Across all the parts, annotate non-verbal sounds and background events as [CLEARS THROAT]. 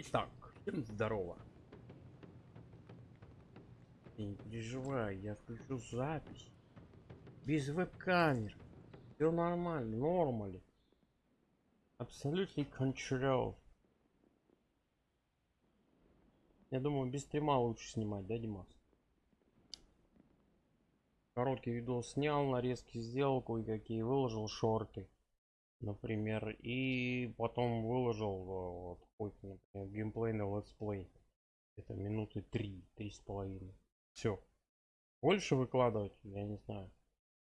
Итак, здорово. И не переживай, я включу запись. Без веб-камер. Все нормально, нормально. Абсолютно control. Я думаю, без стрима лучше снимать, да, Димас? Короткий видос снял, нарезки сделал, кое-какие выложил шорты, например, и потом выложил вот какой-то, например, геймплей на летсплей. Это минуты три, три с половиной. Все. Больше выкладывать, я не знаю.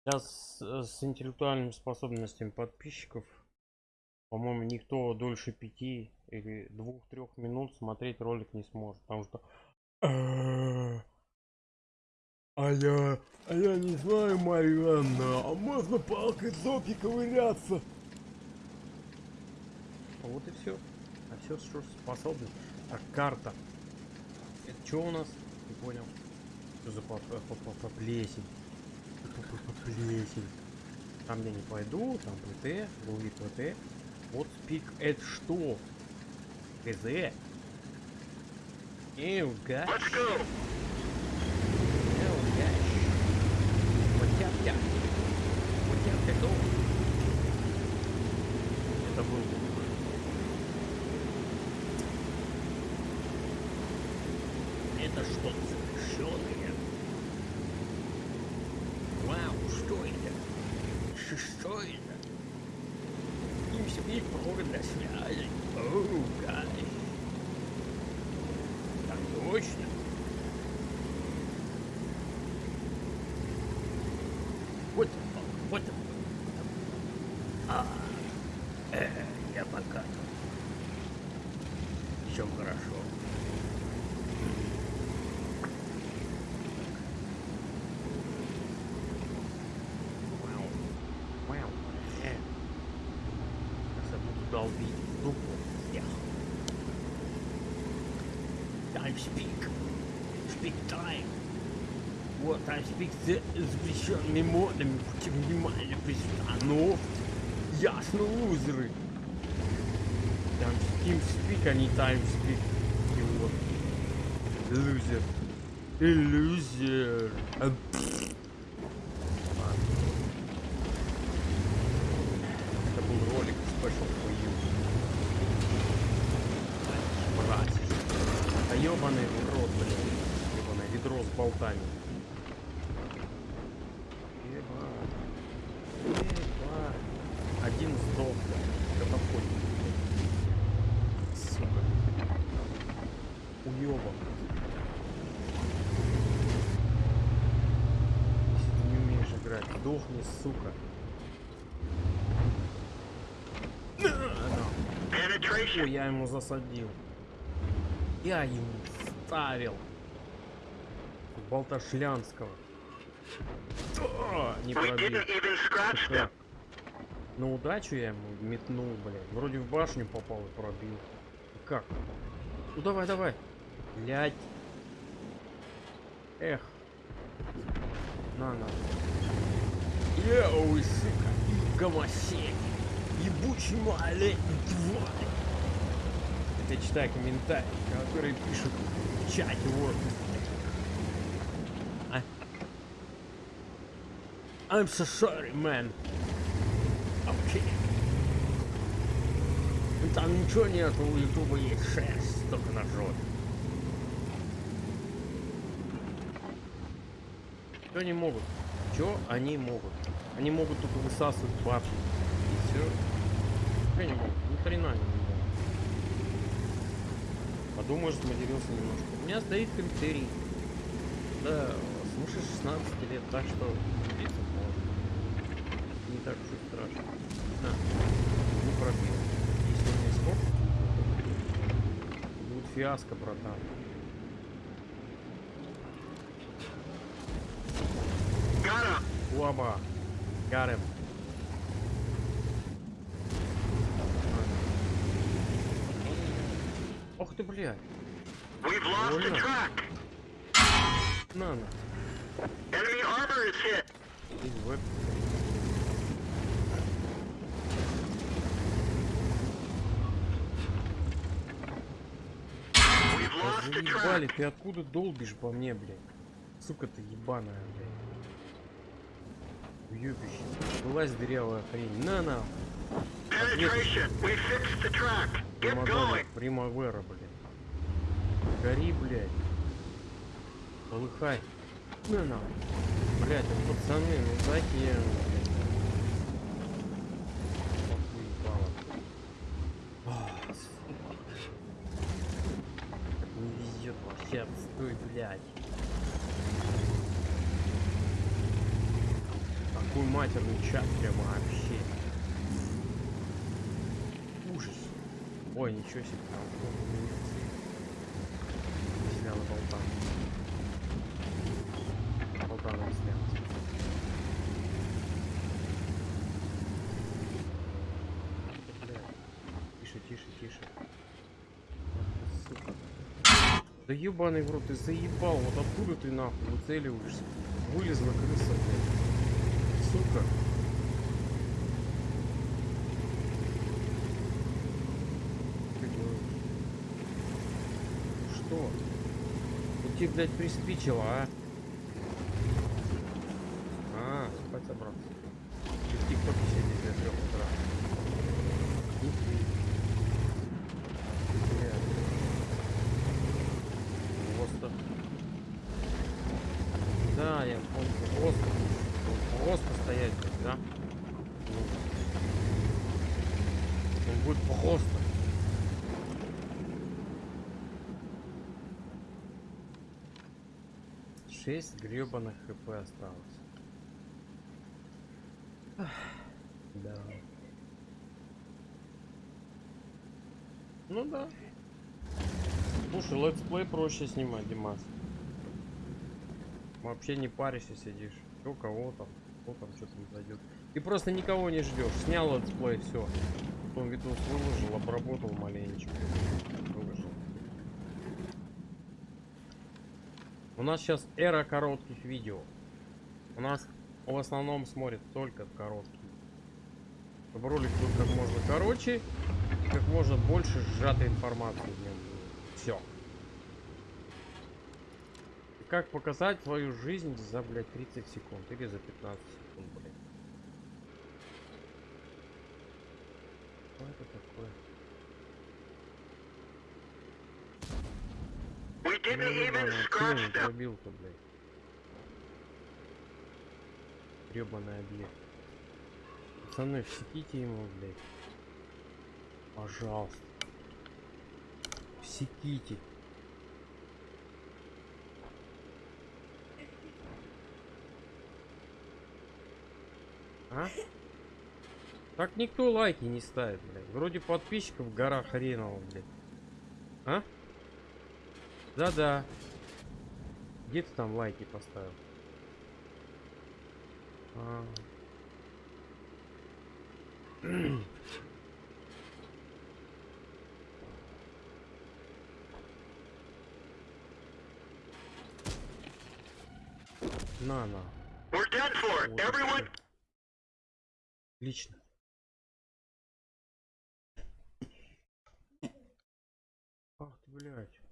Сейчас с, с интеллектуальными способностями подписчиков, по-моему, никто дольше пяти или двух-трех минут смотреть ролик не сможет, потому что а я, а я не знаю, Марья а можно палкой зопи ковыряться? Вот и все. А все, что способен. Так, карта. Это что у нас? Не понял. Что за по, по, по, по плесень? По, по, по плесень. Там я не пойду, там ПТ, другие ПТ. Вот спик это что? КЗ? Эу, гад. Let's go! я. Вот я готов. Это был Это что-то совершенное. Вау, что это? Что это? Для связи. Оу, гай. Так точно. Вот, вот. А, долбить дупу всех. Time speak. Speak time. Вот, там спик с запрещенными модами, будьте внимательны при Ясно, лузеры. Там Steam Speak, а не Time Speak. Вот. Лузер. Иллюзер. А, Это был ролик Special А ёбаный в рот, блин. Ёбаное ведро с болтами. Один сдох. Катапульт. Сука. Уёбок. Если ты не умеешь играть, сдохни, сука. Ой, я ему засадил. Я ему ставил. Болташлянского. О, не пробил. На удачу я ему метнул, блядь. Вроде в башню попал и пробил. Как? Ну давай, давай. Блядь. Эх. На, на. Еу, сука. Гомосек. Ебучий малолетний тварь. Это читаю комментарии, которые пишут в чате вот. А? I'm so sorry, man. Окей. Там ничего нет, у ютуба есть шерсть, только на жопе. Что они могут? Что они могут? Они могут только высасывать бабки. И все. Что они могут? Ни хрена не могут. Подумаешь, сматерился немножко. У меня стоит критерий. Да, слушай, 16 лет, так что не так уж и страшно. На, не пробил. Если у меня скоп, будет фиаско, братан. Уаба. Got Ох ты, блядь. На, на. Enemy armor is hit. Заебали, ты откуда долбишь по мне, блядь? Сука ты ебаная, блядь. Уёбище. Вылазь, дырявая хрень. На на. Penetration. We fixed the track. Get going. Примавера, блядь. Гори, блядь. Полыхай. На на. Блядь, а пацаны, ну. Не везет вообще, отстой, блядь. Такой матерный чат прямо вообще. Ужас. Ой, ничего себе. Снял болтан. Болтаном снял. Бля. Тише, тише, тише. Да ебаный в рот, ты заебал. Вот откуда ты нахуй выцеливаешься? Вылезла крыса, блядь. Сука. Ты делаешь? Что? Ну тебе, блядь, приспичило, а? А, спать собрался. Ты в ТикТоке сидишь до трех утра. Ты. Просто. Да, я помню. Просто. Просто стоять, да? Ну. Он будет просто. Шесть гребаных хп осталось. Ах, Да. Ну да. Слушай, летсплей проще снимать, Димас. Вообще не паришься, сидишь. Кто кого там, кто там что там зайдет. Ты просто никого не ждешь. Снял летсплей, все. Потом видос выложил, обработал маленечко. Выложил. У нас сейчас эра коротких видео. У нас в основном смотрят только короткие. Чтобы ролик был как можно короче, и как можно больше сжатой информации в нем. Все. Как показать свою жизнь за, блядь, 30 секунд или за 15 секунд, блядь. Что это такое? Пробил-то, блядь. Гребаный объект. Пацаны, всеките ему, блядь. Пожалуйста. Всеките. А? Так никто лайки не ставит, блядь. Вроде подписчиков в горах хреново, блядь. А? Да-да. Где ты там лайки поставил? А. [CLEARS THROAT] На, на. We're. Отлично. Ах ты, блядь.